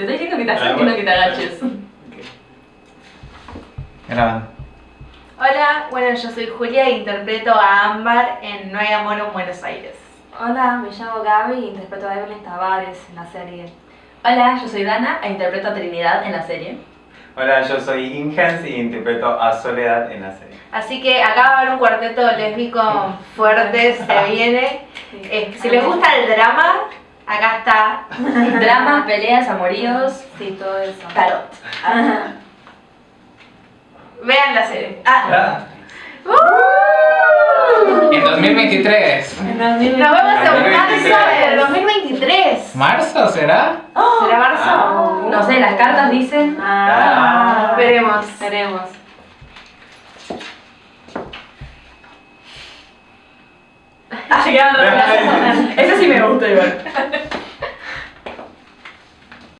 Te estoy diciendo que te Ah, acerques, bueno. no que te agaches. Grabando. Hola, bueno, yo soy Julia e interpreto a Ámbar en No hay amor en Buenos Aires. Hola, me llamo Gaby e interpreto a Evelyn Tavares en la serie. Hola, yo soy Dana e interpreto a Trinidad en la serie. Hola, yo soy Ingens y interpreto a Soledad en la serie. Así que acá va a haber un cuarteto lésbico fuerte, se viene. Eh, si les gusta el drama, acá está. Dramas, peleas, amoríos, Sí, todo eso. tarot. Vean la serie. Ah, En 2023. Nos vemos en marzo 2023. del 2023. ¿Marzo será? ¿Será marzo? no sé, las cartas dicen. Ah, veremos. Veremos. Ah, Eso sí me gusta igual.